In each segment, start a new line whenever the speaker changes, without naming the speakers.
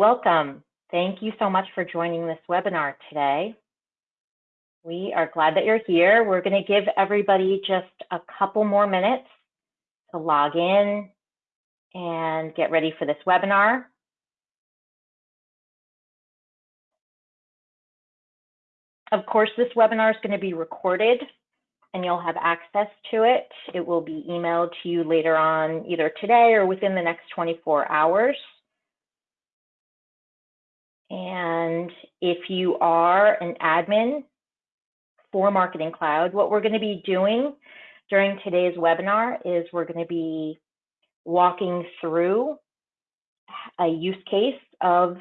Welcome. Thank you so much for joining this webinar today. We are glad that you're here. We're going to give everybody just a couple more minutes to log in and get ready for this webinar. Of course, this webinar is going to be recorded and you'll have access to it. It will be emailed to you later on, either today or within the next 24 hours. And if you are an admin for Marketing Cloud, what we're going to be doing during today's webinar is we're going to be walking through a use case of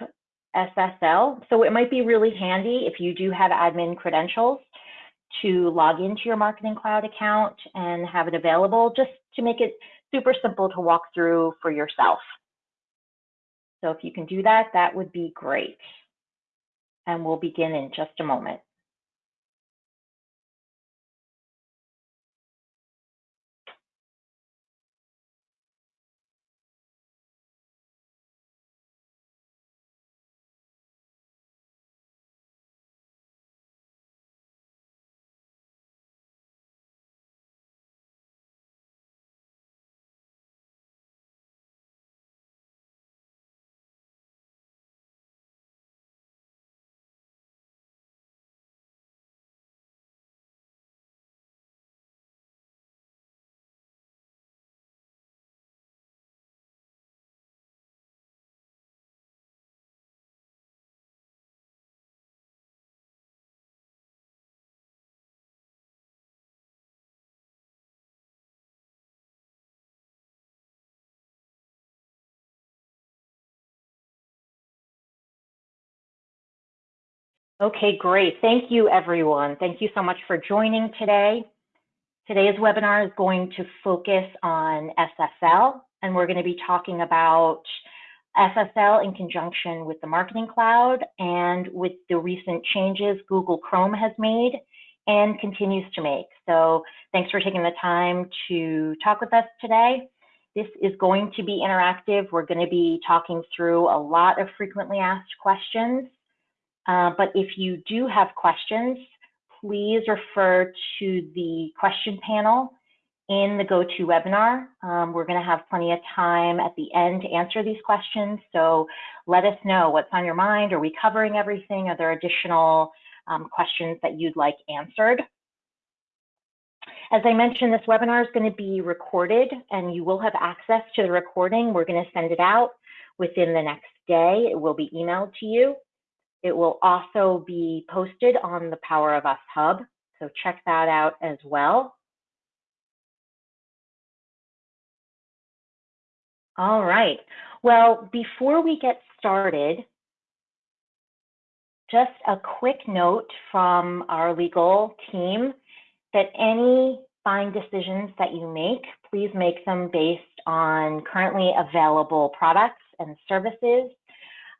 SSL. So it might be really handy if you do have admin credentials to log into your Marketing Cloud account and have it available just to make it super simple to walk through for yourself. So if you can do that, that would be great. And we'll begin in just a moment. Okay, great. Thank you, everyone. Thank you so much for joining today. Today's webinar is going to focus on SSL, and we're going to be talking about SSL in conjunction with the Marketing Cloud and with the recent changes Google Chrome has made and continues to make. So thanks for taking the time to talk with us today. This is going to be interactive. We're going to be talking through a lot of frequently asked questions uh, but if you do have questions, please refer to the question panel in the GoToWebinar. Um, we're going to have plenty of time at the end to answer these questions. So let us know what's on your mind. Are we covering everything? Are there additional um, questions that you'd like answered? As I mentioned, this webinar is going to be recorded and you will have access to the recording. We're going to send it out within the next day. It will be emailed to you. It will also be posted on the Power of Us Hub, so check that out as well. All right. Well, before we get started, just a quick note from our legal team that any buying decisions that you make, please make them based on currently available products and services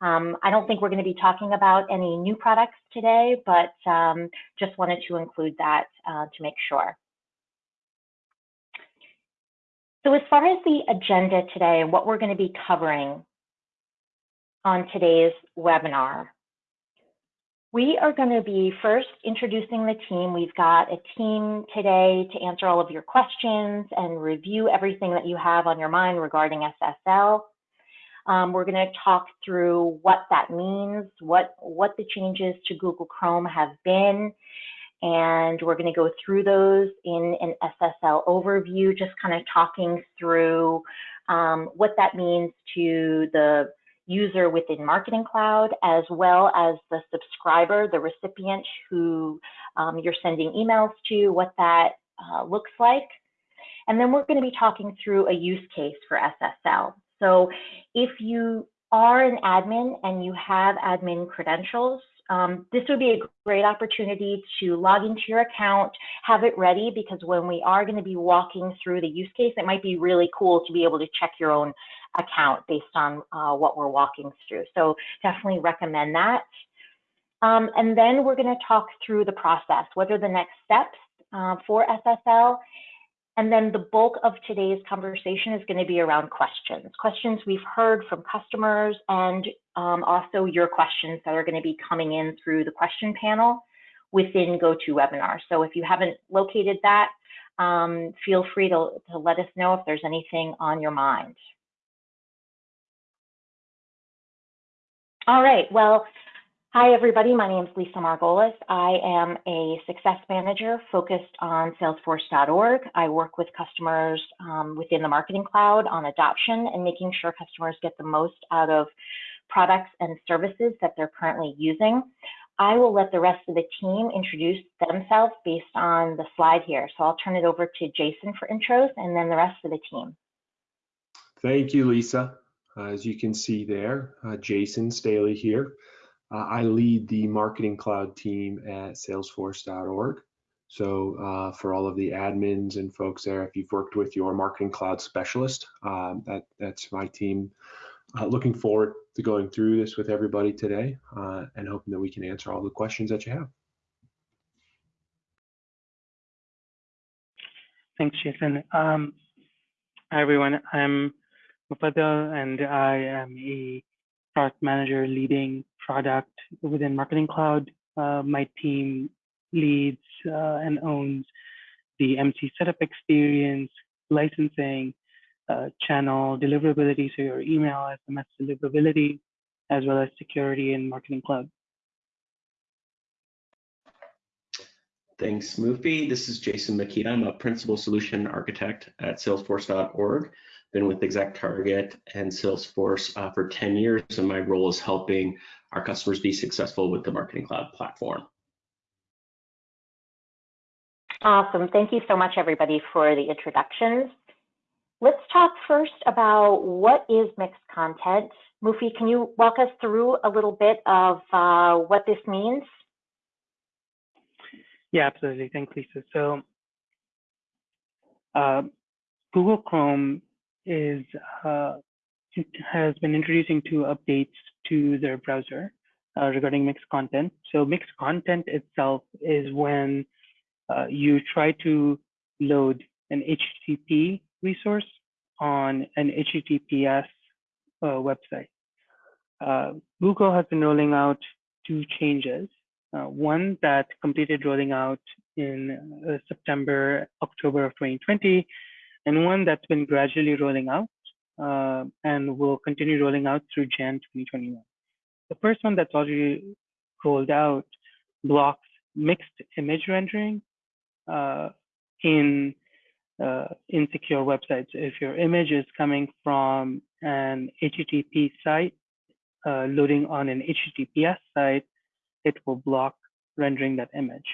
um, I don't think we're going to be talking about any new products today, but um, just wanted to include that uh, to make sure. So as far as the agenda today and what we're going to be covering on today's webinar, we are going to be first introducing the team. We've got a team today to answer all of your questions and review everything that you have on your mind regarding SSL. Um, we're going to talk through what that means, what, what the changes to Google Chrome have been, and we're going to go through those in an SSL overview, just kind of talking through um, what that means to the user within Marketing Cloud, as well as the subscriber, the recipient who um, you're sending emails to, what that uh, looks like. And then we're going to be talking through a use case for SSL. So if you are an admin and you have admin credentials, um, this would be a great opportunity to log into your account, have it ready, because when we are going to be walking through the use case, it might be really cool to be able to check your own account based on uh, what we're walking through. So definitely recommend that. Um, and then we're going to talk through the process. What are the next steps uh, for SSL? And then the bulk of today's conversation is going to be around questions, questions we've heard from customers and um, also your questions that are going to be coming in through the question panel within GoToWebinar. So if you haven't located that, um, feel free to, to let us know if there's anything on your mind. All right, well, Hi, everybody. My name is Lisa Margolis. I am a success manager focused on Salesforce.org. I work with customers um, within the Marketing Cloud on adoption and making sure customers get the most out of products and services that they're currently using. I will let the rest of the team introduce themselves based on the slide here. So I'll turn it over to Jason for intros and then the rest of the team.
Thank you, Lisa. As you can see there, uh, Jason Staley here. Uh, I lead the marketing cloud team at salesforce.org. So uh, for all of the admins and folks there, if you've worked with your marketing cloud specialist, um, that, that's my team. Uh, looking forward to going through this with everybody today uh, and hoping that we can answer all the questions that you have.
Thanks, Jason. Um, hi, everyone. I'm Mufaddal, and I am a product manager leading product within Marketing Cloud. Uh, my team leads uh, and owns the MC setup experience, licensing, uh, channel deliverability, so your email SMS deliverability, as well as security in Marketing Cloud.
Thanks, Mufi. This is Jason Makita. I'm a principal solution architect at salesforce.org been with Exact Target and Salesforce uh, for 10 years, and my role is helping our customers be successful with the Marketing Cloud platform.
Awesome. Thank you so much, everybody, for the introductions. Let's talk first about what is mixed content. Mufi, can you walk us through a little bit of uh, what this means?
Yeah, absolutely. Thanks, Lisa. So uh, Google Chrome is uh, has been introducing two updates to their browser uh, regarding mixed content. So mixed content itself is when uh, you try to load an HTTP resource on an HTTPS uh, website. Uh, Google has been rolling out two changes. Uh, one that completed rolling out in September, October of 2020, and one that's been gradually rolling out uh, and will continue rolling out through Jan 2021. The first one that's already rolled out blocks mixed image rendering uh, in uh, insecure websites. If your image is coming from an HTTP site uh, loading on an HTTPS site, it will block rendering that image.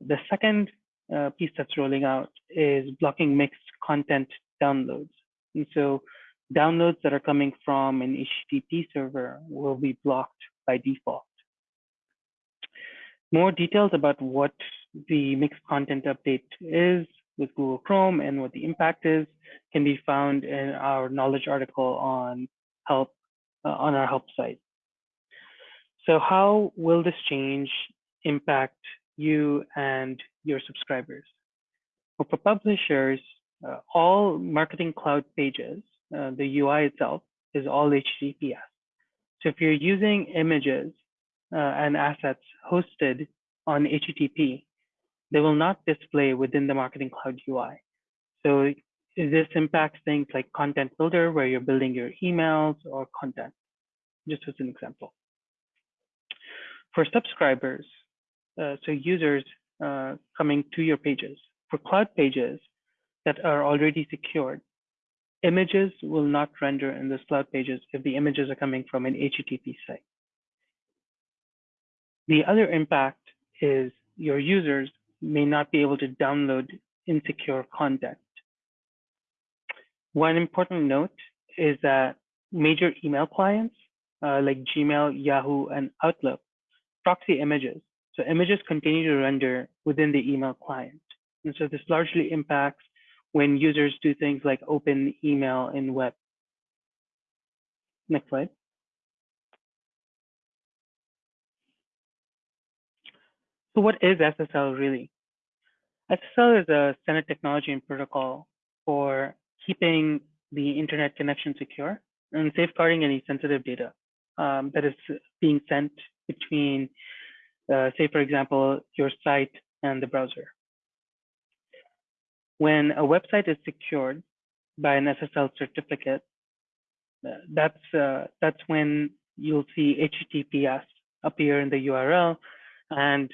The second uh, piece that's rolling out is blocking mixed content downloads. And so downloads that are coming from an HTTP server will be blocked by default. More details about what the mixed content update is with Google Chrome and what the impact is can be found in our knowledge article on help uh, on our help site. So how will this change impact you and your subscribers. But for publishers, uh, all Marketing Cloud pages, uh, the UI itself is all HTTPS. So if you're using images uh, and assets hosted on HTTP, they will not display within the Marketing Cloud UI. So this impacts things like Content Builder, where you're building your emails or content, just as an example. For subscribers, so users uh, coming to your pages. For cloud pages that are already secured, images will not render in those cloud pages if the images are coming from an HTTP site. The other impact is your users may not be able to download insecure content. One important note is that major email clients uh, like Gmail, Yahoo, and Outlook proxy images so images continue to render within the email client. And so this largely impacts when users do things like open email in web. Next slide. So what is SSL really? SSL is a standard technology and protocol for keeping the internet connection secure and safeguarding any sensitive data. um, that is being sent between, uh, say, for example, your site and the browser. When a website is secured by an SSL certificate, uh, that's uh, that's when you'll see HTTPS appear in the URL and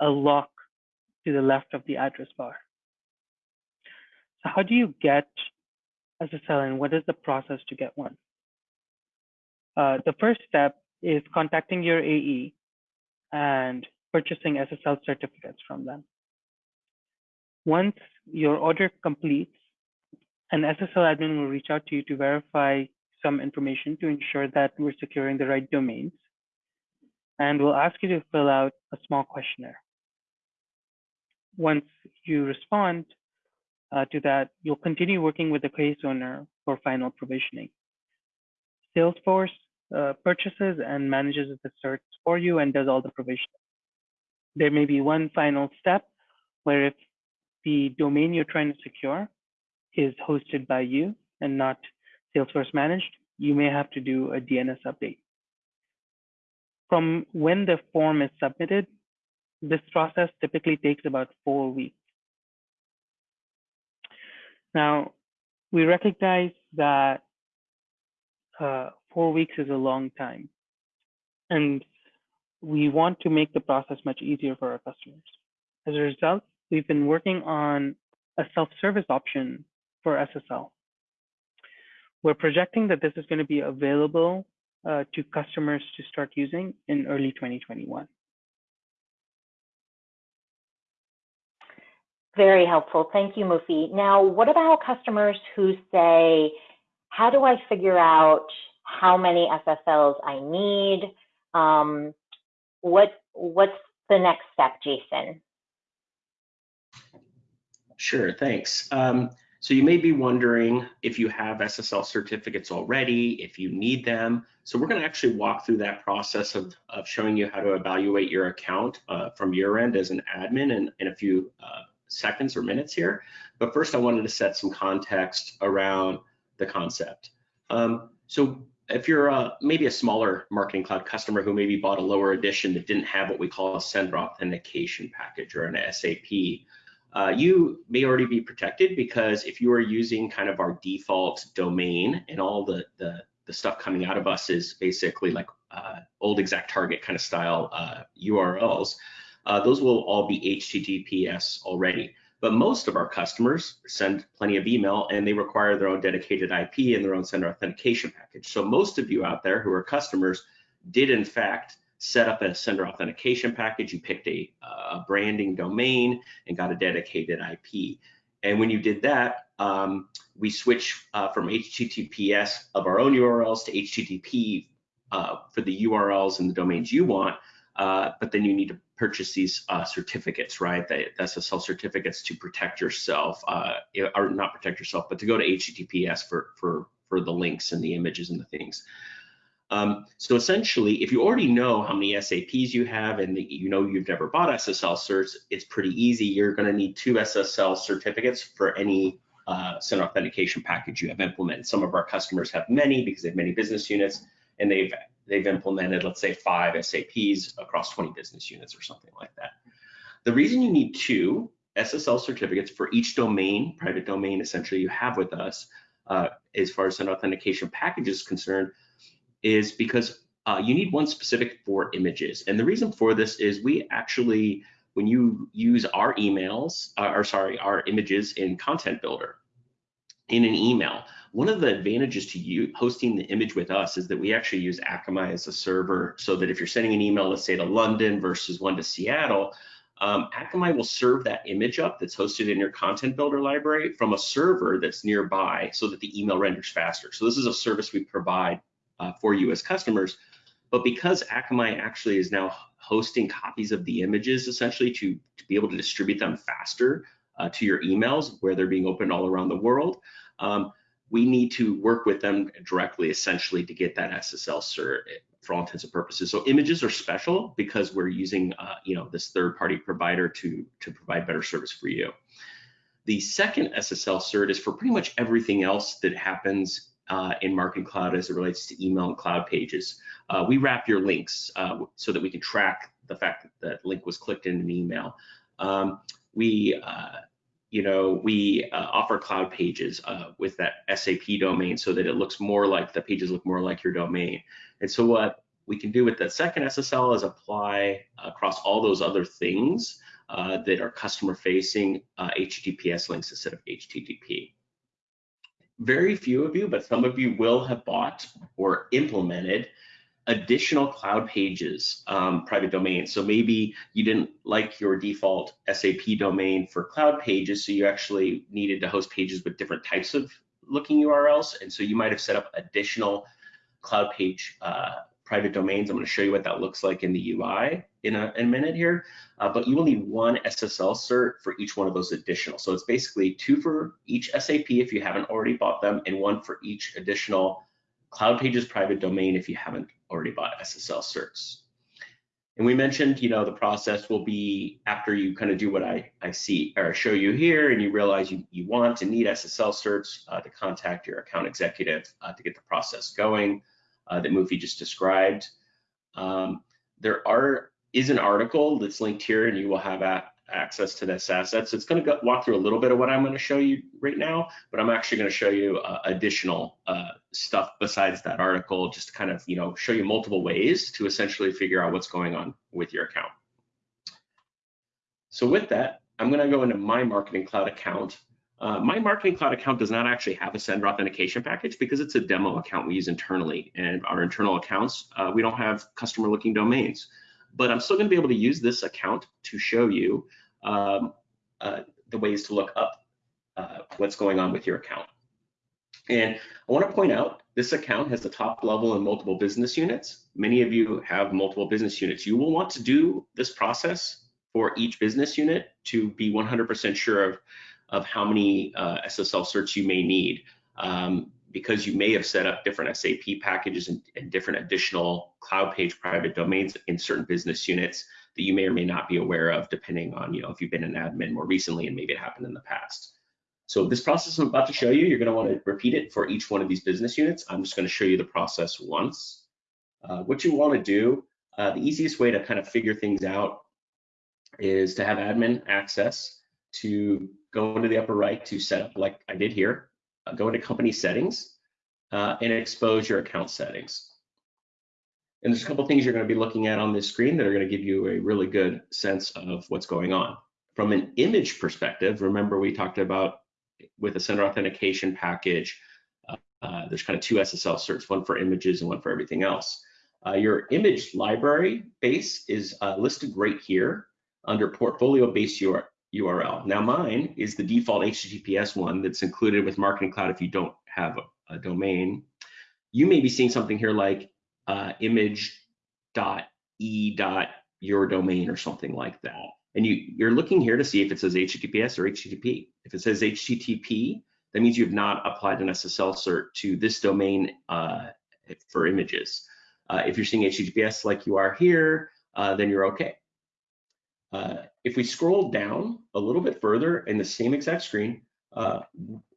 a lock to the left of the address bar. So how do you get SSL and what is the process to get one? Uh, the first step is contacting your AE and purchasing SSL certificates from them. Once your order completes, an SSL admin will reach out to you to verify some information to ensure that we're securing the right domains. And we'll ask you to fill out a small questionnaire. Once you respond uh, to that, you'll continue working with the case owner for final provisioning. Salesforce uh, purchases and manages the certs for you and does all the provisioning. There may be one final step where if the domain you're trying to secure is hosted by you and not Salesforce managed, you may have to do a DNS update. From when the form is submitted, this process typically takes about four weeks. Now, we recognize that uh, four weeks is a long time, and we want to make the process much easier for our customers. As a result, we've been working on a self-service option for SSL. We're projecting that this is going to be available uh, to customers to start using in early 2021.
Very helpful. Thank you, Mufi. Now, what about customers who say, how do I figure out how many SSLs I need? Um, what, what's the next step, Jason?
Sure, thanks. Um, so you may be wondering if you have SSL certificates already, if you need them. So we're going to actually walk through that process of, of showing you how to evaluate your account uh, from your end as an admin in, in a few uh, seconds or minutes here. But first, I wanted to set some context around the concept. Um, so if you're uh, maybe a smaller marketing cloud customer who maybe bought a lower edition that didn't have what we call a sender authentication package or an SAP, uh, you may already be protected because if you are using kind of our default domain and all the, the, the stuff coming out of us is basically like uh, old ExactTarget kind of style uh, URLs, uh, those will all be HTTPS already. But most of our customers send plenty of email and they require their own dedicated IP and their own sender authentication package. So most of you out there who are customers did in fact set up a sender authentication package, you picked a, a branding domain and got a dedicated IP. And when you did that, um, we switch uh, from HTTPS of our own URLs to HTTP uh, for the URLs and the domains you want. Uh, but then you need to purchase these uh, certificates, right? The SSL certificates to protect yourself, uh, or not protect yourself, but to go to HTTPS for for for the links and the images and the things. Um, so essentially, if you already know how many SAPs you have and you know you've never bought SSL certs, it's pretty easy. You're going to need two SSL certificates for any uh, send authentication package you have implemented. Some of our customers have many because they have many business units and they've they've implemented, let's say, five SAPs across 20 business units or something like that. The reason you need two SSL certificates for each domain, private domain, essentially you have with us, uh, as far as an authentication package is concerned, is because uh, you need one specific for images. And the reason for this is we actually, when you use our emails, uh, or sorry, our images in Content Builder, in an email, one of the advantages to you hosting the image with us is that we actually use Akamai as a server so that if you're sending an email, let's say to London versus one to Seattle, um, Akamai will serve that image up that's hosted in your content builder library from a server that's nearby so that the email renders faster. So this is a service we provide uh, for you as customers. But because Akamai actually is now hosting copies of the images essentially to, to be able to distribute them faster uh, to your emails where they're being opened all around the world, um, we need to work with them directly essentially to get that SSL cert for all intents and purposes. So images are special because we're using uh, you know this third party provider to, to provide better service for you. The second SSL cert is for pretty much everything else that happens uh, in Marketing Cloud as it relates to email and cloud pages. Uh, we wrap your links uh, so that we can track the fact that that link was clicked in an email. Um, we uh, you know, we uh, offer cloud pages uh, with that SAP domain so that it looks more like the pages look more like your domain. And so what we can do with the second SSL is apply across all those other things uh, that are customer facing uh, HTTPS links instead of HTTP. Very few of you, but some of you will have bought or implemented additional cloud pages, um, private domains. So maybe you didn't like your default SAP domain for cloud pages, so you actually needed to host pages with different types of looking URLs. And so you might have set up additional cloud page uh, private domains. I'm going to show you what that looks like in the UI in a, in a minute here. Uh, but you will need one SSL cert for each one of those additional. So it's basically two for each SAP if you haven't already bought them, and one for each additional Cloud Pages private domain if you haven't already bought SSL certs. And we mentioned, you know, the process will be after you kind of do what I, I see or show you here and you realize you, you want and need SSL certs uh, to contact your account executive uh, to get the process going uh, that Mufi just described. Um, there are is an article that's linked here and you will have at, access to this asset. So it's going to walk through a little bit of what I'm going to show you right now, but I'm actually going to show you uh, additional uh, stuff besides that article, just to kind of, you know, show you multiple ways to essentially figure out what's going on with your account. So with that, I'm going to go into my Marketing Cloud account. Uh, my Marketing Cloud account does not actually have a sender authentication package because it's a demo account we use internally. And our internal accounts, uh, we don't have customer looking domains but I'm still going to be able to use this account to show you um, uh, the ways to look up uh, what's going on with your account. And I want to point out this account has the top level and multiple business units. Many of you have multiple business units. You will want to do this process for each business unit to be 100% sure of, of how many uh, SSL certs you may need. Um, because you may have set up different SAP packages and, and, different additional cloud page private domains in certain business units that you may or may not be aware of, depending on you know if you've been an admin more recently and maybe it happened in the past. So this process I'm about to show you, you're going to want to repeat it for each one of these business units. I'm just going to show you the process once. Uh, what you want to do, uh, the easiest way to kind of figure things out is to have admin access to go into the upper right to set up like I did here go into company settings uh, and expose your account settings. And there's a couple things you're going to be looking at on this screen that are going to give you a really good sense of what's going on. From an image perspective, remember we talked about with a sender authentication package, uh, uh, there's kind of two SSL certs, one for images and one for everything else. Uh, your image library base is uh, listed right here under portfolio base URL. Now mine is the default HTTPS one that's included with Marketing Cloud if you don't have a, a domain. You may be seeing something here like uh, or something like that. And you, you're looking here to see if it says HTTPS or HTTP. If it says HTTP, that means you have not applied an SSL cert to this domain uh, for images. Uh, if you're seeing HTTPS like you are here, uh, then you're okay. Uh, if we scroll down a little bit further in the same exact screen, uh,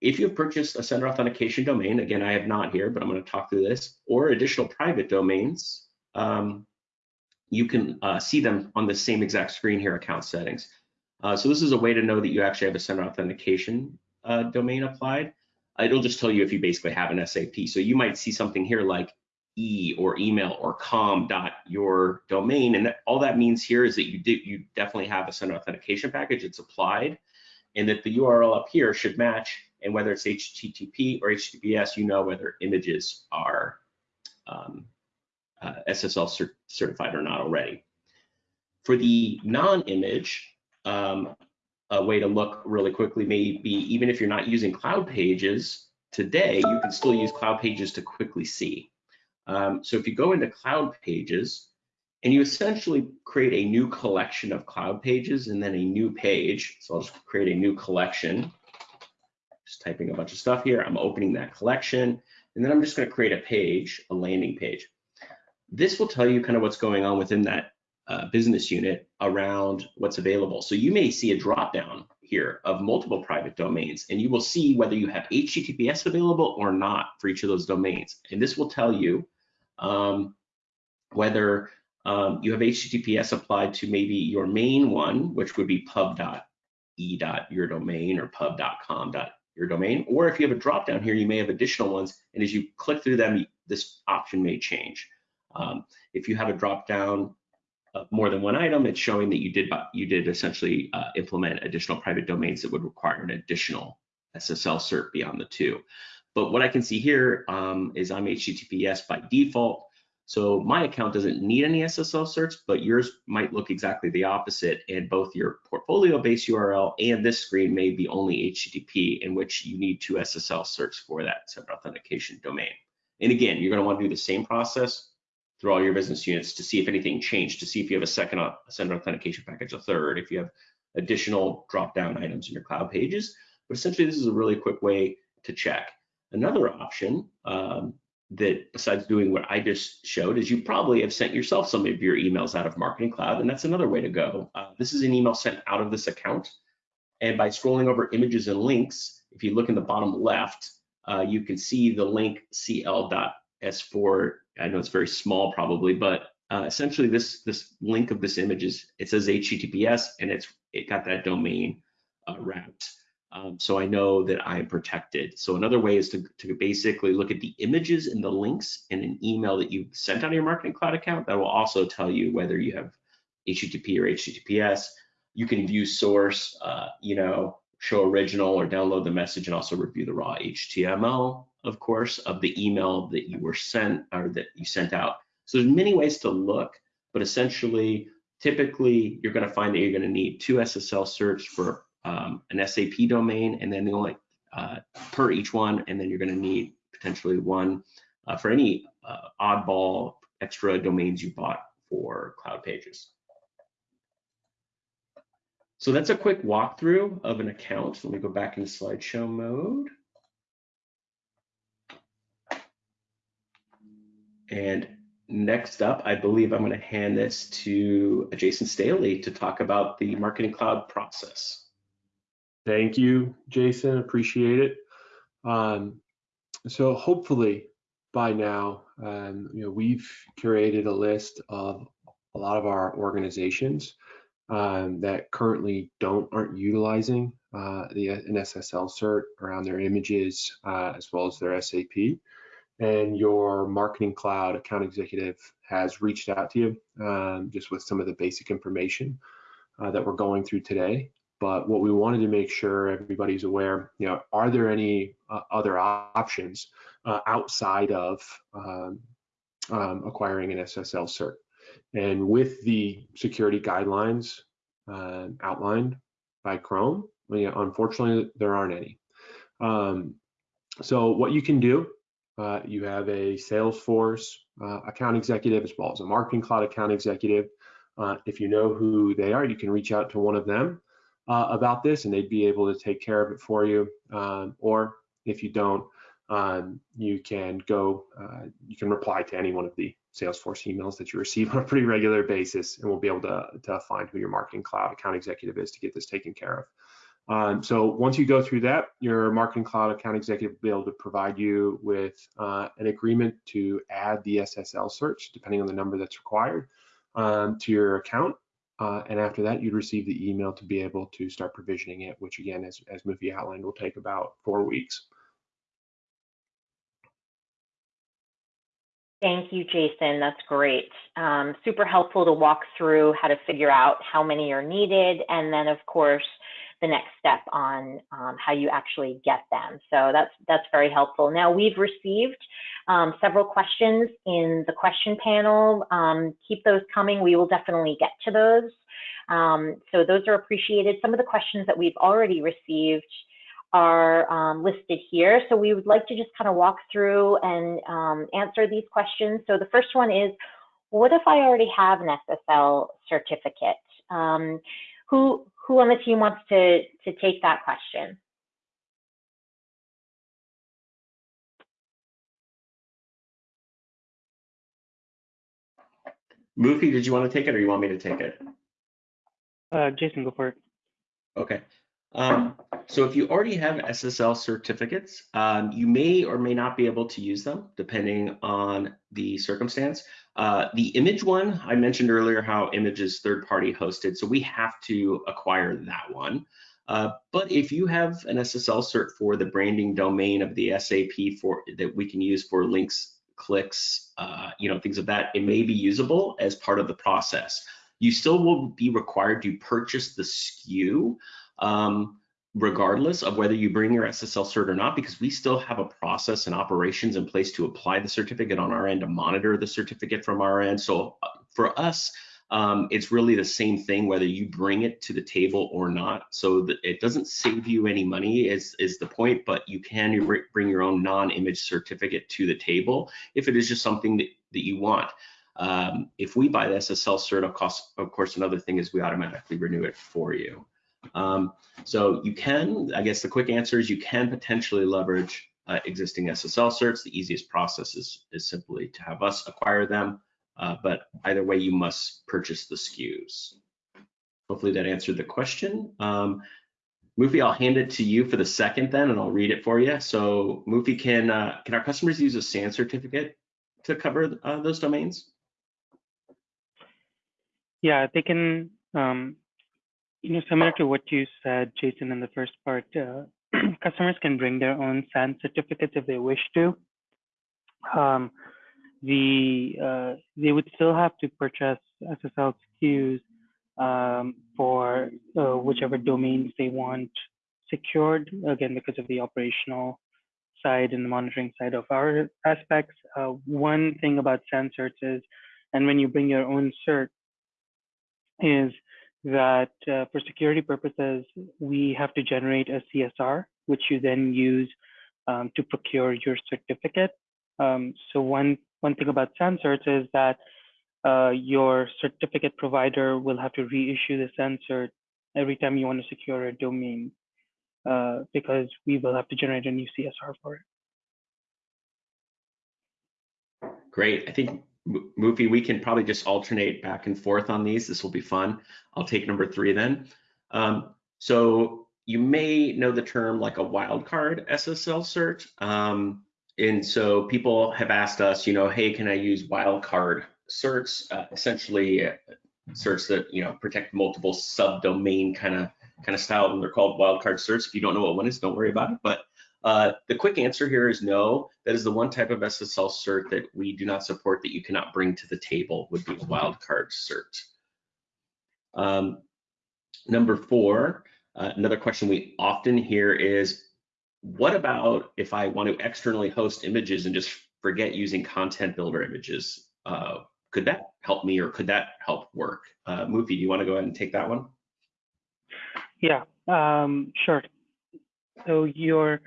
if you've purchased a sender authentication domain, again, I have not here, but I'm going to talk through this, or additional private domains, um, you can uh, see them on the same exact screen here, account settings. Uh, so this is a way to know that you actually have a sender authentication uh, domain applied. It'll just tell you if you basically have an SAP. So you might see something here like e or email or com dot your domain. And that, all that means here is that you do you definitely have a sender authentication package. It's applied, and that the URL up here should match. And whether it's HTTP or HTTPS, you know whether images are um, uh, SSL cert certified or not already. For the non-image, um, a way to look really quickly may be even if you're not using Cloud Pages today, you can still use Cloud Pages to quickly see. Um, so if you go into cloud pages and you essentially create a new collection of cloud pages and then a new page. So I'll just create a new collection. Just typing a bunch of stuff here. I'm opening that collection and then I'm just going to create a page, a landing page. This will tell you kind of what's going on within that uh, business unit around what's available. So you may see a drop down here of multiple private domains, and you will see whether you have HTTPS available or not for each of those domains. And this will tell you um, whether um, you have HTTPS applied to maybe your main one, which would be pub.e.yourdomain or pub.com.yourdomain, or if you have a drop down here, you may have additional ones, and as you click through them, this option may change. Um, if you have a drop down of more than one item, it's showing that you did you did essentially uh, implement additional private domains that would require an additional SSL cert beyond the two. But what I can see here um, is I'm HTTPS by default. So my account doesn't need any SSL certs, but yours might look exactly the opposite. And both your portfolio-based URL and this screen may be only HTTP, in which you need two SSL certs for that separate authentication domain. And again, you're going to want to do the same process through all your business units to see if anything changed, to see if you have a second a sender authentication package, a third, if you have additional drop-down items in your cloud pages. But essentially, this is a really quick way to check. Another option um, that besides doing what I just showed is you probably have sent yourself some of your emails out of Marketing Cloud, and that's another way to go. Uh, this is an email sent out of this account. And by scrolling over images and links, if you look in the bottom left, uh, you can see the link cl.s4 I know it's very small probably, but uh, essentially this this link of this image is it says HTTPS and it's it got that domain uh, wrapped. Um, so I know that I'm protected. So another way is to, to basically look at the images and the links in an email that you sent out of your Marketing Cloud account. That will also tell you whether you have HTTP or HTTPS. You can view source, uh, you know, show original or download the message and also review the raw HTML of course, of the email that you were sent or that you sent out. So there's many ways to look, but essentially, typically you're going to find that you're going to need two SSL certs for um, an SAP domain, and then the only uh, per each one, and then you're going to need potentially one uh, for any uh, oddball extra domains you bought for cloud pages. So that's a quick walkthrough of an account. Let me go back into slideshow mode. And next up, I believe I'm going to hand this to Jason Staley to talk about the Marketing Cloud process.
Thank you, Jason. Appreciate it. Um, so hopefully by now, um, you know, we've curated a list of a lot of our organizations um, that currently don't aren't utilizing uh, the an SSL cert around their images uh, as well as their SAP and your marketing cloud account executive has reached out to you um, just with some of the basic information uh, that we're going through today. But what we wanted to make sure everybody's aware, you know, are there any uh, other options uh, outside of um, um, acquiring an SSL cert? And with the security guidelines uh, outlined by Chrome, unfortunately, there aren't any. Um, so what you can do uh, you have a Salesforce uh, account executive as well as a Marketing Cloud account executive. Uh, if you know who they are, you can reach out to one of them uh, about this and they'd be able to take care of it for you. Um, or if you don't, um, you can go, uh, you can reply to any one of the Salesforce emails that you receive on a pretty regular basis and we'll be able to, to find who your Marketing Cloud account executive is to get this taken care of. Um, so once you go through that, your Marketing Cloud account executive will be able to provide you with uh, an agreement to add the SSL certs, depending on the number that's required, um, to your account. Uh, and after that, you'd receive the email to be able to start provisioning it, which again, as, as Mufi outlined, will take about four weeks.
Thank you, Jason. That's great. Um, super helpful to walk through how to figure out how many are needed. And then, of course, the next step on um, how you actually get them. So that's that's very helpful. Now we've received um, several questions in the question panel. Um, keep those coming. We will definitely get to those. Um, so those are appreciated. Some of the questions that we've already received are um, listed here. So we would like to just kind of walk through and um, answer these questions. So the first one is, what if I already have an SSL certificate? Who who on the team wants to, to take that question?
Mufi, did you want to take it or you want me to take it?
Uh, Jason, go for it.
Okay. Um, so if you already have SSL certificates, um, you may or may not be able to use them depending on the circumstance. Uh, the image one, I mentioned earlier how image is third party hosted, so we have to acquire that one. Uh, but if you have an SSL cert for the branding domain of the SAP for that we can use for links, clicks, uh, you know, things of that, it may be usable as part of the process. You still will be required to purchase the SKU um, regardless of whether you bring your SSL cert or not, because we still have a process and operations in place to apply the certificate on our end to monitor the certificate from our end. So uh, for us, um, it's really the same thing whether you bring it to the table or not. So that it doesn't save you any money is, is the point, but you can bring your own non-image certificate to the table if it is just something that, that you want. Um, if we buy the SSL cert, of course, of course, another thing is we automatically renew it for you. Um, so you can, I guess the quick answer is you can potentially leverage uh, existing SSL certs. The easiest process is, is simply to have us acquire them, uh, but either way, you must purchase the SKUs. Hopefully that answered the question. Um, Mufi, I'll hand it to you for the second then, and I'll read it for you. So Mufi, can uh, can our customers use a SAN certificate to cover uh, those domains?
Yeah, they can um, you know, similar to what you said, Jason, in the first part, uh, customers can bring their own SAN certificates if they wish to. Um, the uh, they would still have to purchase SSL SKUs um, for uh, whichever domains they want secured. Again, because of the operational side and the monitoring side of our aspects. Uh, one thing about SAN certs is, and when you bring your own cert, is that uh, for security purposes, we have to generate a CSR, which you then use um, to procure your certificate. Um, so one, one thing about certs is that uh, your certificate provider will have to reissue the SAN cert every time you want to secure a domain uh, because we will have to generate a new CSR for it.
Great. I think Mufi, we can probably just alternate back and forth on these. This will be fun. I'll take number three then. Um, so you may know the term like a wildcard SSL cert. Um, and so people have asked us, you know, hey, can I use wildcard certs? Uh, essentially, uh, certs that you know protect multiple subdomain kind of kind of style, and they're called wildcard certs. If you don't know what one is, don't worry about it. But uh, the quick answer here is no. That is the one type of SSL cert that we do not support that you cannot bring to the table would be a wildcard cert. Um, number four, uh, another question we often hear is, what about if I want to externally host images and just forget using content builder images? Uh, could that help me or could that help work? Uh, Mufi, do you want to go ahead and take that one?
Yeah, um, sure. So your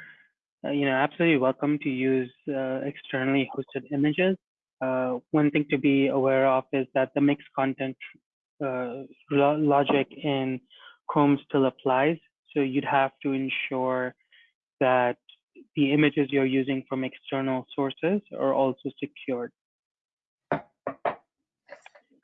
uh, you know, absolutely welcome to use uh, externally hosted images. Uh, one thing to be aware of is that the mixed content uh, lo logic in Chrome still applies. So you'd have to ensure that the images you're using from external sources are also secured.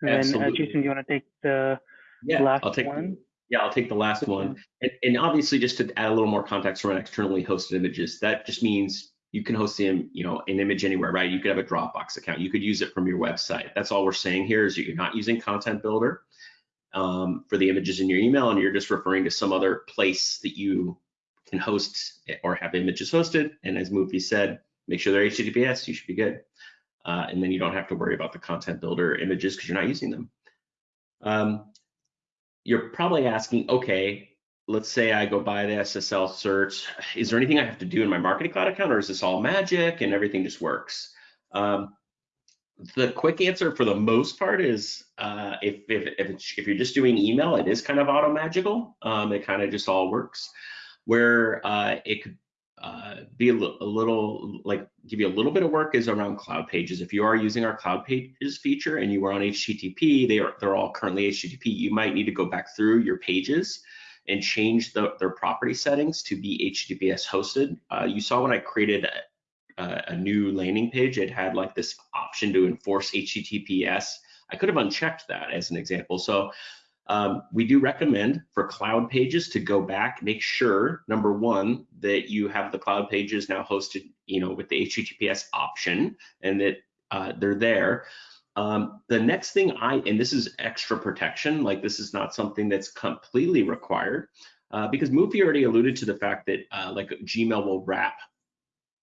And uh, Jason, do you want to take the
yeah,
last
I'll take
one?
Yeah, I'll take the last one. And, and, obviously, just to add a little more context around externally hosted images, that just means you can host them, you know, an image anywhere, right? You could have a Dropbox account. You could use it from your website. That's all we're saying here is that you're not using Content Builder um, for the images in your email, and you're just referring to some other place that you can host or have images hosted. And as Mufi said, make sure they're HTTPS. You should be good. Uh, and then you don't have to worry about the Content Builder images because you're not using them. Um, you're probably asking, okay, let's say I go buy the SSL cert. Is there anything I have to do in my marketing cloud account or is this all magic and everything just works? Um, the quick answer for the most part is uh, if, if, if, if, you're just doing email, it is kind of auto magical. Um, it kind of just all works. Where uh, it could uh, be a, a, little like give you a little bit of work is around cloud pages. If you are using our cloud pages feature and you are on HTTP, they are they're all currently HTTP. You might need to go back through your pages and change the, their property settings to be HTTPS hosted. Uh, you saw when I created a, a, new landing page, it had like this option to enforce HTTPS. I could have unchecked that as an example. So Um, we do recommend for cloud pages to go back, make sure, number one, that you have the cloud pages now hosted, you know, with the HTTPS option and that uh, they're there. Um, the next thing I, and this is extra protection, like this is not something that's completely required, uh, because Mufi already alluded to the fact that uh, like Gmail will wrap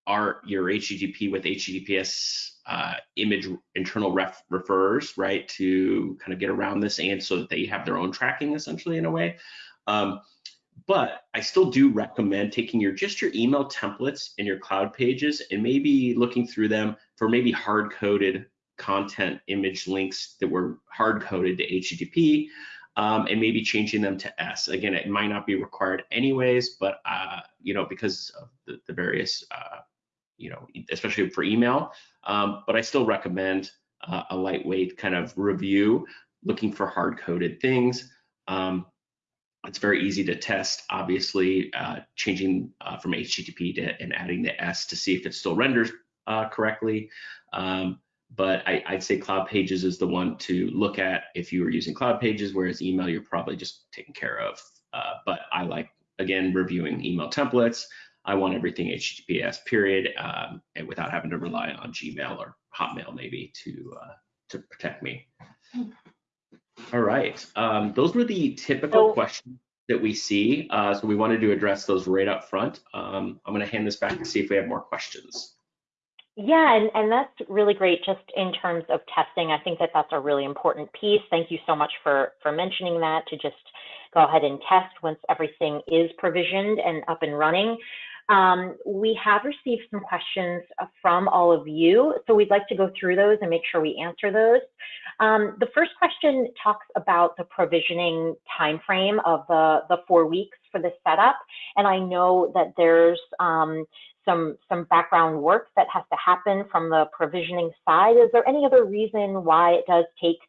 our your HTTP with HTTPS uh, image internal ref refers, right, to kind of get around this and so that they have their own tracking essentially in a way. Um, but I still do recommend taking your just your email templates and your cloud pages and maybe looking through them for maybe hard coded content image links that were hard coded to HTTP um, and maybe changing them to S. Again, it might not be required anyways, but uh, you know because of the, the various uh, you know especially for email. Um, but I still recommend uh, a lightweight kind of review, looking for hard coded things. Um, it's very easy to test, obviously, uh, changing uh, from HTTP to and adding the S to see if it still renders uh, correctly. Um, but I, would say Cloud Pages is the one to look at if you were using Cloud Pages, whereas email you're probably just taken care of. Uh, but I like, again, reviewing email templates. I want everything HTTPS period, um, and without having to rely on Gmail or Hotmail maybe to uh, to protect me. All right, um, those were the typical questions that we see. Uh, so we wanted to address those right up front. Um, I'm going to hand this back to see if we have more questions.
Yeah, and, and that's really great just in terms of testing. I think that that's a really important piece. Thank you so much for, for mentioning that to just go ahead and test once everything is provisioned and up and running. Um, we have received some questions from all of you, so we'd like to go through those and make sure we answer those. Um, the first question talks about the provisioning timeframe of the, the four weeks for the setup, and I know that there's um, some some background work that has to happen from the provisioning side. Is there any other reason why it does take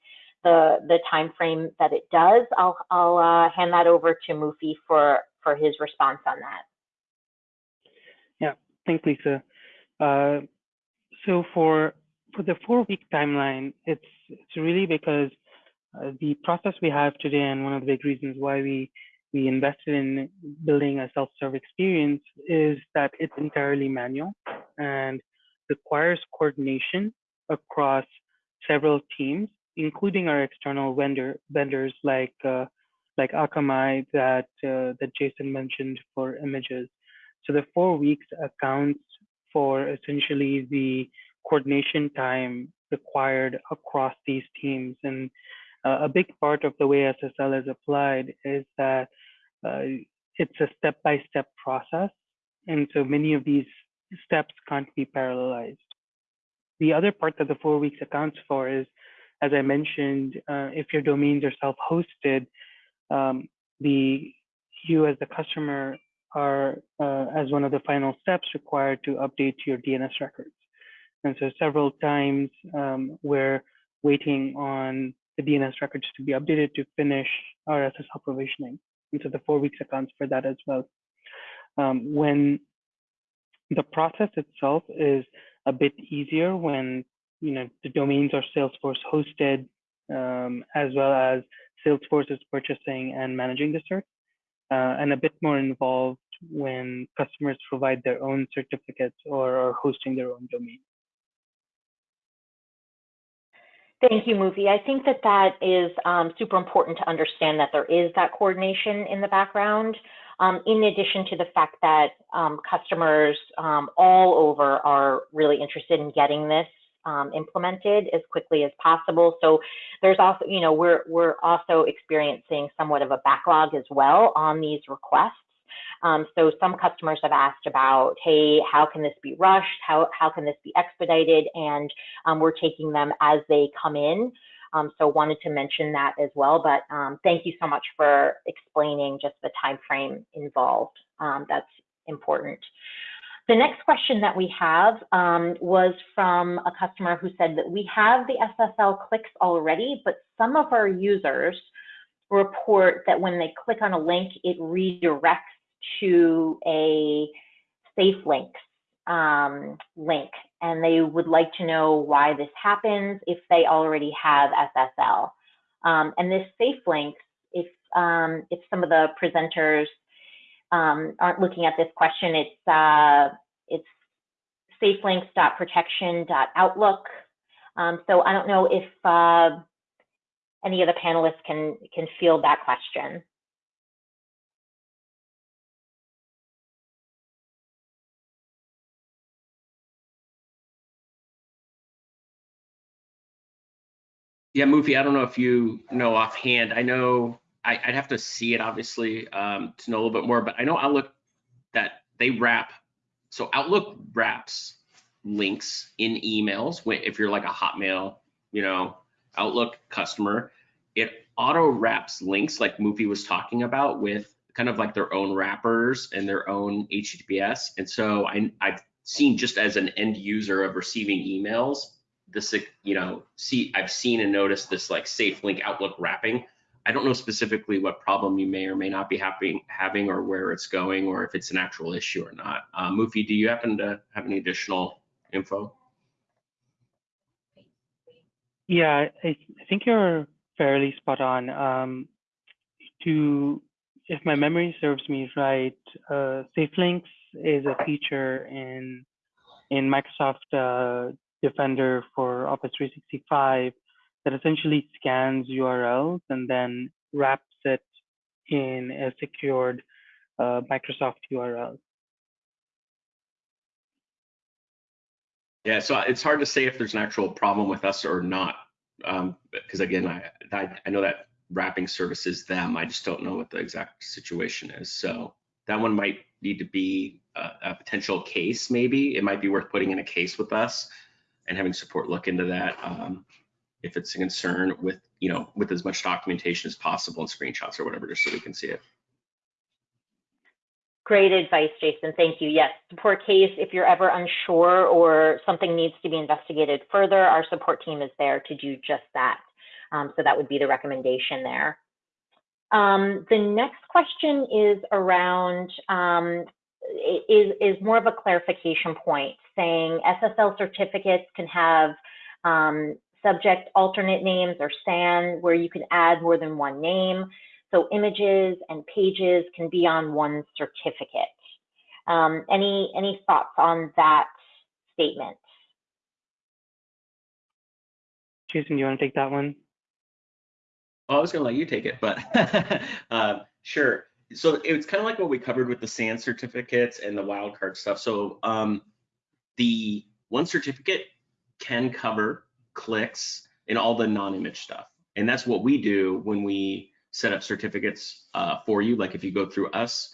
the the time frame that it does? I'll I'll uh, hand that over to Mufi for for his response on that.
Thanks, Lisa. Uh, so for for the four-week timeline, it's it's really because uh, the process we have today, and one of the big reasons why we we invested in building a self-serve experience is that it's entirely manual and requires coordination across several teams, including our external vendor vendors like uh, like Akamai that uh, that Jason mentioned for images. So the four weeks accounts for essentially the coordination time required across these teams. And uh, a big part of the way SSL is applied is that uh, it's a step-by-step process. And so many of these steps can't be parallelized. The other part that the four weeks accounts for is, as I mentioned, uh, if your domains are self-hosted, um, the you as the customer are, uh, as one of the final steps, required to update your DNS records. And so several times um, we're waiting on the DNS records to be updated to finish our SSL provisioning. And so the four weeks accounts for that as well. Um, when the process itself is a bit easier when you know the domains are Salesforce hosted, um, as well as Salesforce is purchasing and managing the cert, uh, and a bit more involved when customers provide their own certificates or are hosting their own domain.
Thank you, Mufi. I think that that is um, super important to understand that there is that coordination in the background. Um, in addition to the fact that um, customers um, all over are really interested in getting this um, implemented as quickly as possible. So there's also, you know, we're we're also experiencing somewhat of a backlog as well on these requests. Um, so some customers have asked about, hey, how can this be rushed? How, how can this be expedited? And um, we're taking them as they come in. Um, so wanted to mention that as well. But um, thank you so much for explaining just the time frame involved. Um, that's important. The next question that we have um, was from a customer who said that we have the SSL clicks already, but some of our users report that when they click on a link, it redirects to a safe links um, link and they would like to know why this happens if they already have SSL. Um, and this safe links um, if some of the presenters um, aren't looking at this question, it's uh, it's safelinks.protection.outlook. Um, so I don't know if uh, any of the panelists can can field that question.
Yeah, Mufi, I don't know if you know offhand. I know I, would have to see it obviously um, to know a little bit more, but I know Outlook that they wrap. So Outlook wraps links in emails. When if you're like a Hotmail, you know, Outlook customer, it auto wraps links like Mufi was talking about with kind of like their own wrappers and their own HTTPS. And so I, I've seen just as an end user of receiving emails, this, you know, see, I've seen and noticed this like safe link Outlook wrapping. I don't know specifically what problem you may or may not be having, having or where it's going or if it's an actual issue or not. Uh, Mufi, do you happen to have any additional info?
Yeah, I, think you're fairly spot on. Um, to, if my memory serves me right, uh, SafeLinks is a feature in in Microsoft uh, Defender for Office 365 that essentially scans URLs and then wraps it in a secured uh, Microsoft URL.
Yeah, so it's hard to say if there's an actual problem with us or not, um, because again, I, I, I know that wrapping service is them. I just don't know what the exact situation is. So that one might need to be a, a potential case. Maybe it might be worth putting in a case with us and having support look into that um, if it's a concern with you know with as much documentation as possible and screenshots or whatever, just so we can see it.
Great advice, Jason. Thank you. Yes, support case. If you're ever unsure or something needs to be investigated further, our support team is there to do just that. Um, so that would be the recommendation there. Um, the next question is around um, is, is more of a clarification point saying SSL certificates can have um, subject alternate names or SAN where you can add more than one name. So images and pages can be on one certificate. Um, any, any thoughts on that statement?
Jason, do you want to take that one?
Well, I was going to let you take it, but uh, sure so it's kind of like what we covered with the SAN certificates and the wildcard stuff. So um, the one certificate can cover clicks and all the non-image stuff. And that's what we do when we set up certificates uh, for you. Like if you go through us,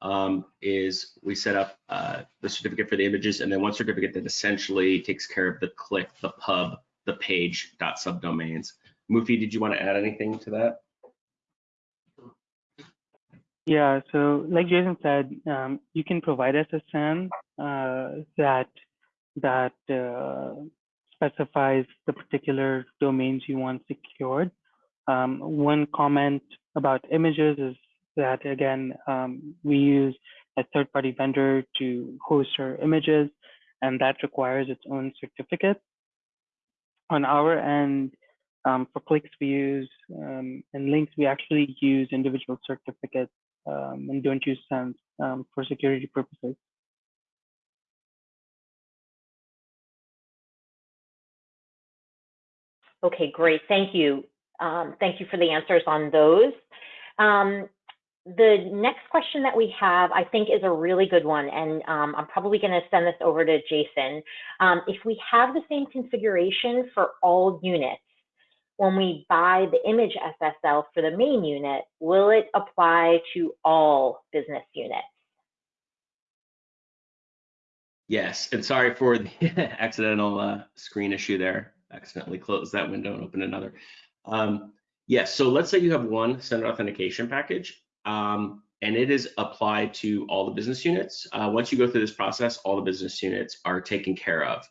um, is we set up uh, the certificate for the images and then one certificate that essentially takes care of the click, the pub, the page dot subdomains. Mufi, did you want to add anything to that?
Yeah, so like Jason said, um, you can provide SSN uh, that that uh, specifies the particular domains you want secured. Um, one comment about images is that again, um, we use a third-party vendor to host our images, and that requires its own certificate. On our end, um, for clicks we use um, and links, we actually use individual certificates um, and don't use SANs um, for security purposes.
Okay, great. Thank you. Um, thank you for the answers on those. Um, the next question that we have, I think, is a really good one, and um, I'm probably going to send this over to Jason. Um, if we have the same configuration for all units, when we buy the image SSL for the main unit, will it apply to all business units?
Yes, and sorry for the accidental uh, screen issue there. Accidentally closed that window and opened another. Um, yes, so let's say you have one sender authentication package um, and it is applied to all the business units. Uh, once you go through this process, all the business units are taken care of.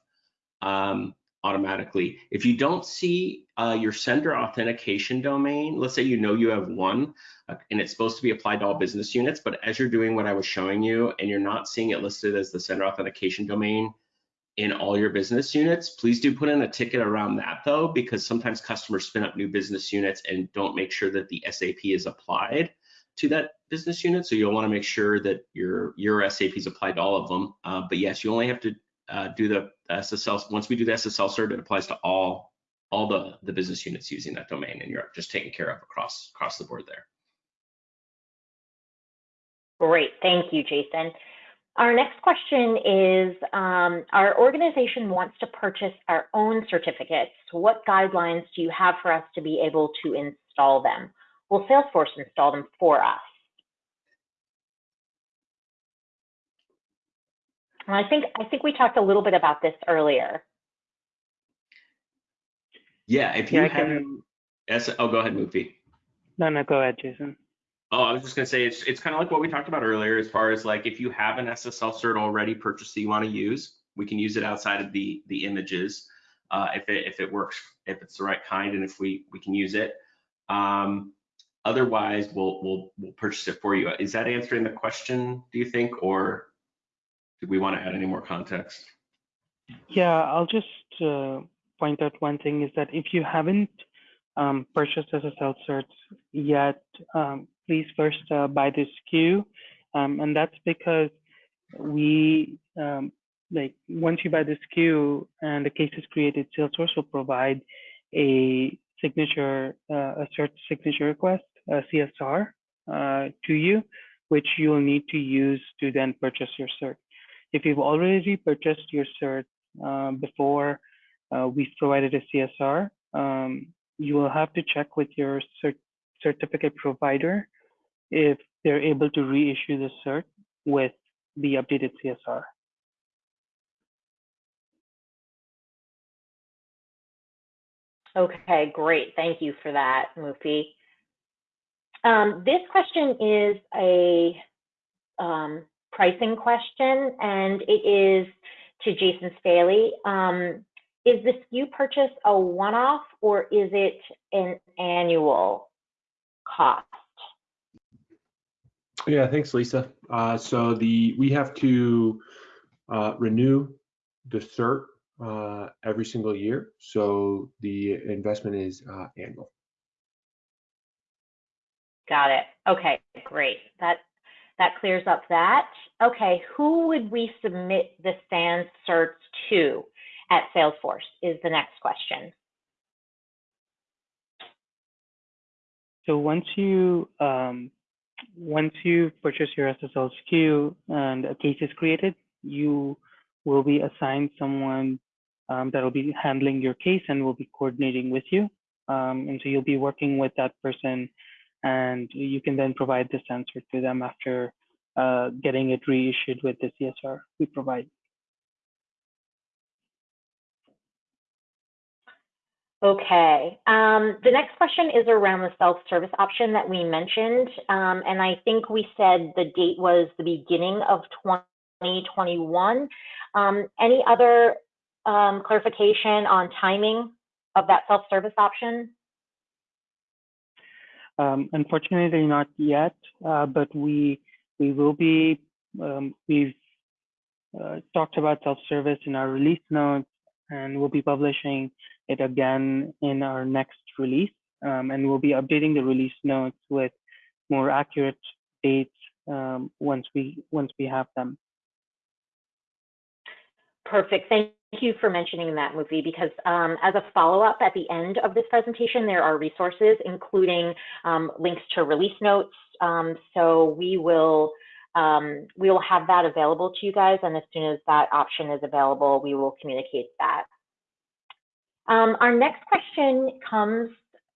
Um, automatically. If you don't see uh, your sender authentication domain, let's say you know you have one uh, and it's supposed to be applied to all business units, but as you're doing what I was showing you and you're not seeing it listed as the sender authentication domain, in all your business units. Please do put in a ticket around that though, because sometimes customers spin up new business units and don't make sure that the SAP is applied to that business unit. So you'll want to make sure that your your SAP is applied to all of them. Uh, but yes, you only have to uh, do the SSL. Once we do the SSL cert, it applies to all all the the business units using that domain, and you're just taken care of across across the board there.
Great, thank you, Jason. Our next question is, um, our organization wants to purchase our own certificates. What guidelines do you have for us to be able to install them? Will Salesforce install them for us? And I think I think we talked a little bit about this earlier.
Yeah, if you
Yeah,
have
can-
S, oh, go ahead, Mufi.
No, no, go ahead, Jason.
Oh, I was just gonna say it's it's kind of like what we talked about earlier, as far as like if you have an SSL cert already purchased that you want to use, we can use it outside of the the images uh, if it if it works, if it's the right kind, and if we we can use it. Um, otherwise, we'll we'll we'll purchase it for you. Is that answering the question? Do you think, or do we want to add any more context?
Yeah, I'll just uh, point out one thing is that if you haven't um, purchased SSL certs yet, um, please first uh, buy the SKU. Um, and that's because we, um, like, once you buy the SKU and the case is created, Salesforce will provide a signature, uh, a cert signature request, a CSR, uh, to you, which you will need to use to then purchase your cert. If you've already purchased your cert uh, before uh, we've provided a CSR, um, you will have to check with your cert certificate provider if they're able to reissue the cert with the updated CSR.
Okay, great. Thank you for that, Mufi. Um, this question is a um, pricing question, and it is to Jason Staley. Um, is the SKU purchase a one-off or is it an annual cost?
Yeah, thanks, Lisa. Uh, so the we have to uh, renew the cert uh, every single year. So the investment is uh, annual.
Got it. Okay, great. That that clears up that. Okay, who would we submit the SANS certs to at Salesforce is the next question.
So once you um, once you purchase your SSL SKU and a case is created, you will be assigned someone um, that will be handling your case and will be coordinating with you. Um, and so you'll be working with that person and you can then provide this answer to them after uh, getting it reissued with the CSR we provide.
Okay, um, the next question is around the self-service option that we mentioned. Um, and I think we said the date was the beginning of 2021. Um, any other um, clarification on timing of that self-service option?
Um, unfortunately, not yet, uh, but we we will be. Um, we've uh, talked about self-service in our release notes, and we'll be publishing it again in our next release. Um, and we'll be updating the release notes with more accurate dates um, once we once we have them.
Perfect. Thank you for mentioning that, Mufi, because um, as a follow-up at the end of this presentation, there are resources, including um, links to release notes. Um, so we will um, we will have that available to you guys, and as soon as that option is available, we will communicate that. Um, our next question comes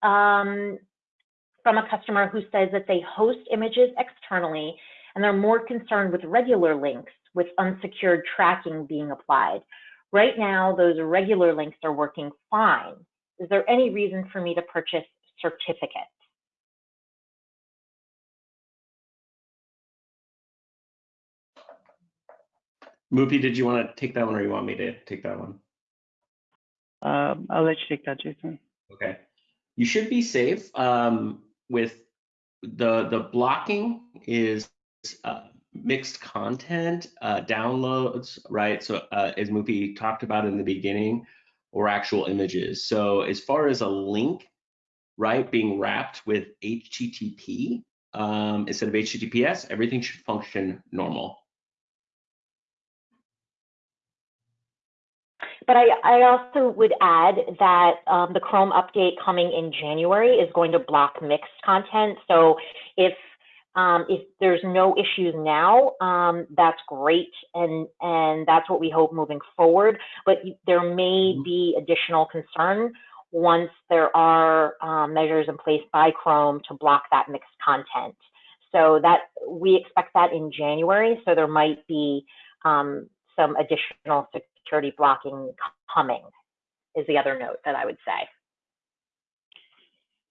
um, from a customer who says that they host images externally, and they're more concerned with regular links with unsecured tracking being applied. Right now, those regular links are working fine. Is there any reason for me to purchase certificates?
Mufi, did you want to take that one, or you want me to take that one?
Um, I'll let you take that, Jason.
Okay. You should be safe um, with the the blocking is uh, mixed content, uh, downloads, right? So uh, as Mufi talked about in the beginning, or actual images. So as far as a link, right, being wrapped with HTTP um, instead of HTTPS, everything should function normal.
But I, I also would add that um, the Chrome update coming in January is going to block mixed content. So if um, if there's no issues now, um, that's great, and and that's what we hope moving forward. But there may mm-hmm. be additional concern once there are um, measures in place by Chrome to block that mixed content. So that we expect that in January. So there might be um, some additional security blocking coming. Is the other note that I would say.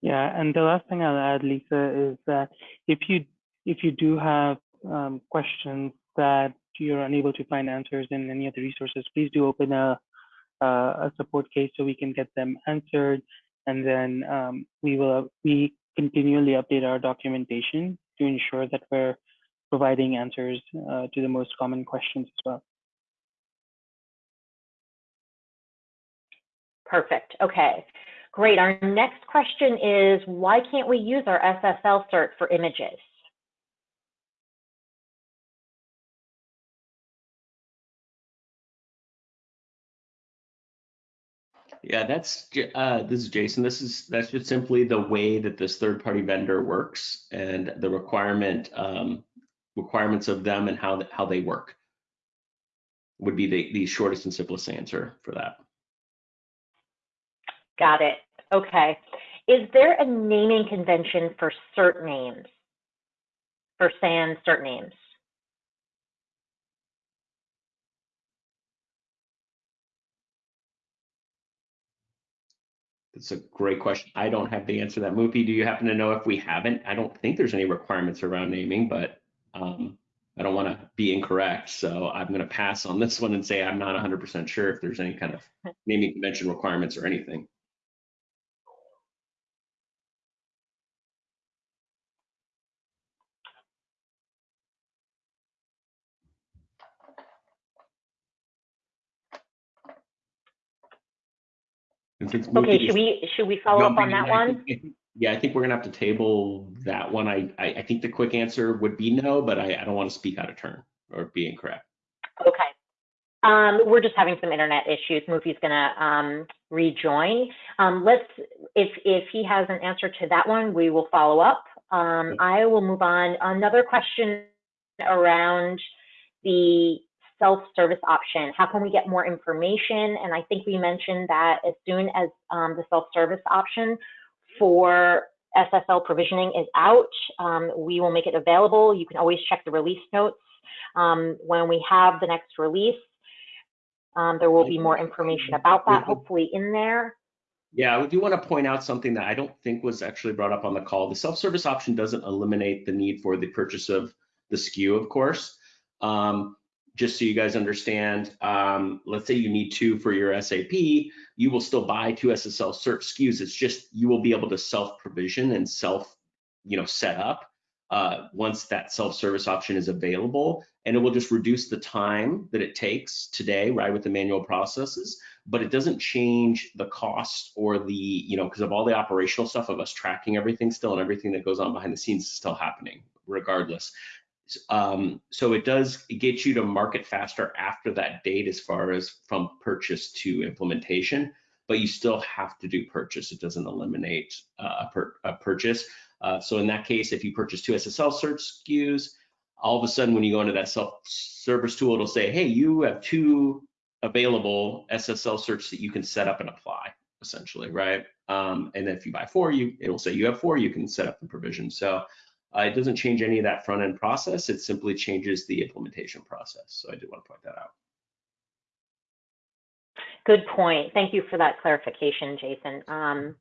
Yeah, and the last thing I'll add, Lisa, is that if you if you do have um, questions that you're unable to find answers in any of the resources, please do open a, a support case so we can get them answered. And then um, we will we continually update our documentation to ensure that we're providing answers uh, to the most common questions as well.
Perfect. Okay. Great. Our next question is why can't we use our SSL cert for images?
Yeah, that's uh, this is Jason. This is that's just simply the way that this third-party vendor works and the requirement um, requirements of them and how how they work would be the the shortest and simplest answer for that.
Got it. Okay. Is there a naming convention for cert names? For SAN cert names?
That's a great question. I don't have the answer to that. Mufi, do you happen to know if we haven't? I don't think there's any requirements around naming, but um, I don't want to be incorrect. So I'm going to pass on this one and say I'm not 100% sure if there's any kind of naming convention requirements or anything.
Okay, should we, should we follow up on that one?
Yeah, I think we're gonna have to table that one. I, I, I think the quick answer would be no, but I, I don't want to speak out of turn or be incorrect.
Okay. Um, we're just having some internet issues. Mufi's gonna um, rejoin. Um, let's, if if he has an answer to that one, we will follow up. Um, I will move on. Another question around the self-service option. How can we get more information? And I think we mentioned that as soon as um, the self-service option for SSL provisioning is out, um, we will make it available. You can always check the release notes. Um, when we have the next release, um, there will be more information about that, hopefully in there.
Yeah, I do want to point out something that I don't think was actually brought up on the call. The self-service option doesn't eliminate the need for the purchase of the SKU, of course. Um, just so you guys understand, um, let's say you need two for your SAP, you will still buy two SSL cert SKUs. It's just you will be able to self provision and self, you know, set up uh, once that self service option is available, and it will just reduce the time that it takes today, right, with the manual processes. But it doesn't change the cost or the, you know, because of all the operational stuff of us tracking everything still and everything that goes on behind the scenes is still happening regardless. Um, so it does get you to market faster after that date as far as from purchase to implementation, but you still have to do purchase. It doesn't eliminate uh, a, per, a, purchase. Uh, so in that case, if you purchase two SSL cert SKUs, all of a sudden when you go into that self-service tool, it'll say, hey, you have two available SSL certs that you can set up and apply, essentially, right? Um, and then if you buy four, you it'll say you have four, you can set up the provision. So uh, it doesn't change any of that front end process. It simply changes the implementation process. So I do want to point that out.
Good point. Thank you for that clarification, Jason. Um,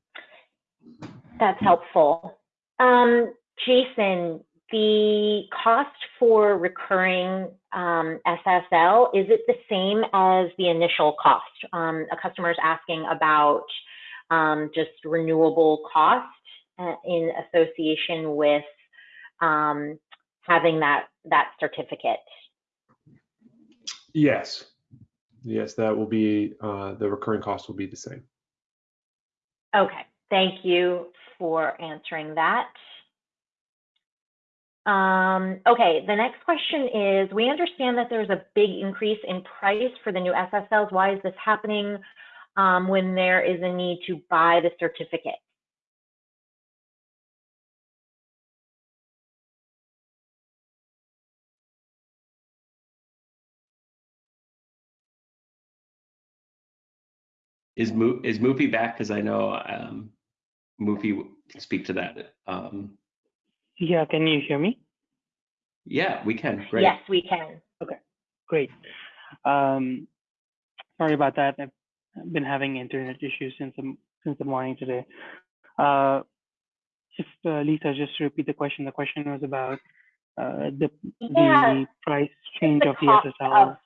that's helpful. Um, Jason, the cost for recurring um, SSL, is it the same as the initial cost? Um, a customer is asking about um, just renewable cost uh, in association with um, having that that certificate.
Yes. Yes, that will be, uh, the recurring cost will be the same.
Okay, thank you for answering that. Um, okay, the next question is, we understand that there's a big increase in price for the new SSLs. Why is this happening um, when there is a need to buy the certificate?
Is Mo is Mufi back? Because I know um, Mufi can speak to that. Um,
Yeah, can you hear me?
yeah, we can. Great.
Yes, we can.
Okay, great. Um, sorry about that. I've been having internet issues since the, since the morning today. Uh, just uh, Lisa, just to repeat the question. The question was about uh, the
Yeah,
the price change
the
of the SSL.
of-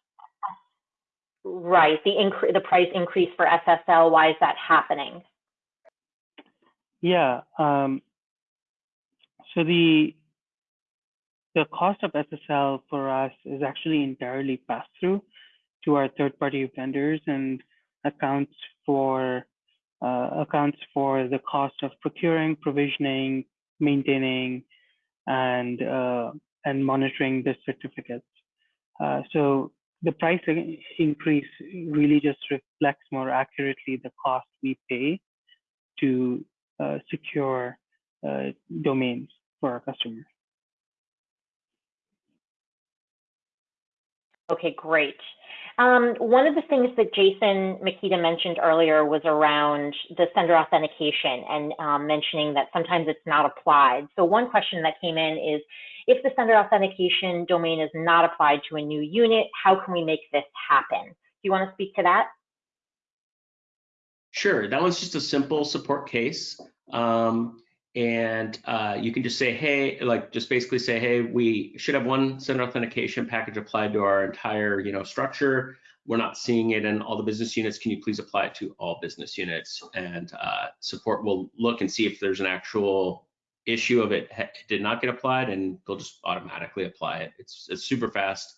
right, the incre- the price increase for SSL. Why is that happening?
Yeah. Um, so the the cost of SSL for us is actually entirely passed through to our third-party vendors and accounts for uh, accounts for the cost of procuring, provisioning, maintaining, and uh, and monitoring the certificates. Uh, so the price increase really just reflects more accurately the cost we pay to uh, secure uh, domains for our customers.
Okay, great. Um, one of the things that Jason Makita mentioned earlier was around the sender authentication and um, mentioning that sometimes it's not applied. So one question that came in is, if the sender authentication domain is not applied to a new unit, how can we make this happen? Do you want to speak to that?
Sure, that one's just a simple support case. Um, and uh, you can just say, hey, like just basically say, hey, we should have one sender authentication package applied to our entire, you know, structure. We're not seeing it in all the business units. Can you please apply it to all business units? And uh, support will look and see if there's an actual issue of it, did not get applied, and they'll just automatically apply it. It's a super fast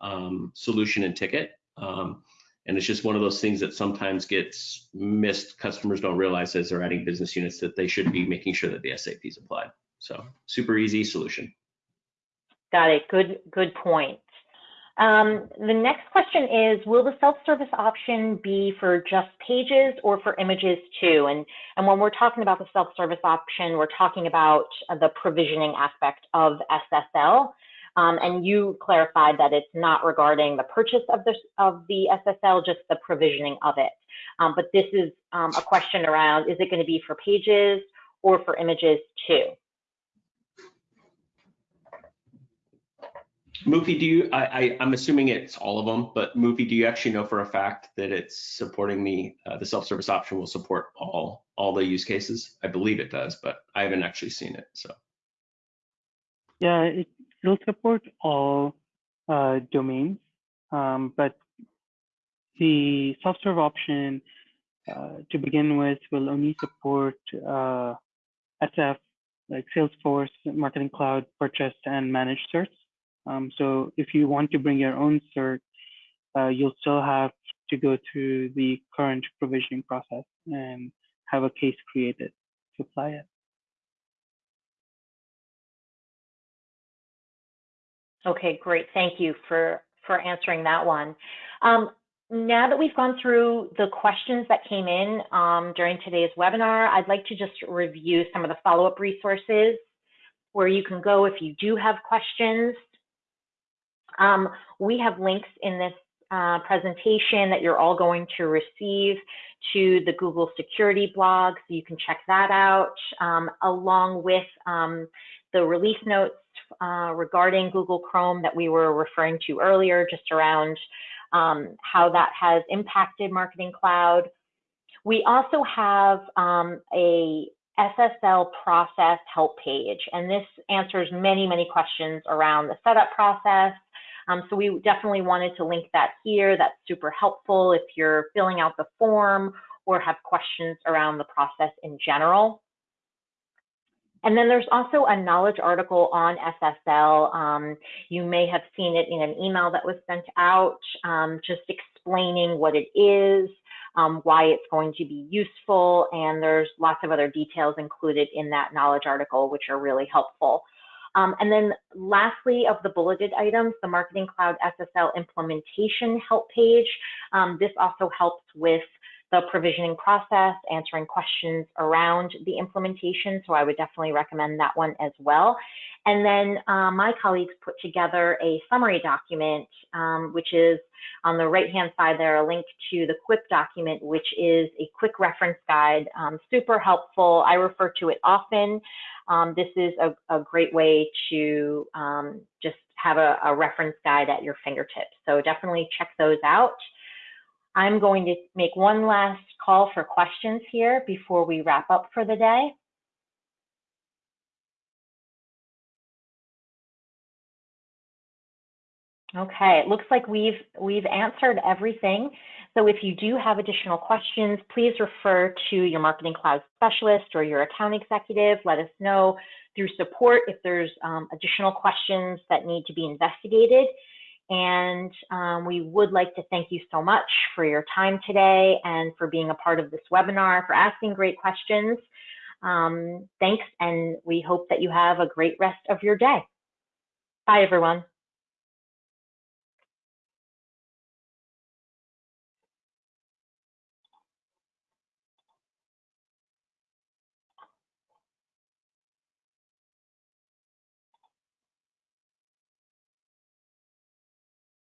um, solution and ticket. Um, and it's just one of those things that sometimes gets missed. Customers don't realize as they're adding business units that they should be making sure that the SAP is applied. So super easy solution.
Got it. Good, good point. Um, the next question is, will the self-service option be for just pages or for images too? And, and when we're talking about the self-service option, we're talking about the provisioning aspect of SSL. Um, and you clarified that it's not regarding the purchase of the, of the SSL, just the provisioning of it. Um, but this is um, a question around, is it going to be for pages or for images too?
Mufi, do you, I, I, I'm assuming it's all of them, but Mufi, do you actually know for a fact that it's supporting the, uh, the self-service option will support all, all the use cases? I believe it does, but I haven't actually seen it, so.
Yeah, it will support all uh, domains, um, but the self-serve option uh, to begin with will only support uh, SF, like Salesforce, Marketing Cloud, purchased and managed certs. Um, so if you want to bring your own cert, uh, you'll still have to go through the current provisioning process and have a case created to apply it.
Okay, great. Thank you for, for answering that one. Um, now that we've gone through the questions that came in um, during today's webinar, I'd like to just review some of the follow-up resources where you can go if you do have questions. Um, we have links in this uh, presentation that you're all going to receive to the Google security blog, so you can check that out, um, along with um, the release notes uh, regarding Google Chrome that we were referring to earlier, just around um, how that has impacted Marketing Cloud. We also have um, a SSL process help page, and this answers many, many questions around the setup process. Um, so we definitely wanted to link that here. That's super helpful if you're filling out the form or have questions around the process in general. and then there's also a knowledge article on SSL. Um, you may have seen it in an email that was sent out, um, just explaining what it is, um, why it's going to be useful, and there's lots of other details included in that knowledge article, which are really helpful. Um, and then lastly, of the bulleted items, the Marketing Cloud SSL implementation help page. Um, this also helps with the provisioning process, answering questions around the implementation. So I would definitely recommend that one as well. And then uh, my colleagues put together a summary document, um, which is on the right-hand side there, a link to the QUIP document, which is a quick reference guide, um, super helpful. I refer to it often. Um, this is a, a, great way to um, just have a, a reference guide at your fingertips. So definitely check those out. I'm going to make one last call for questions here before we wrap up for the day. Okay, it looks like we've we've answered everything. So if you do have additional questions, please refer to your Marketing Cloud specialist or your account executive. Let us know through support if there's um, additional questions that need to be investigated. And um, we would like to thank you so much for your time today and for being a part of this webinar, for asking great questions. Um, thanks, and we hope that you have a great rest of your day. Bye, everyone.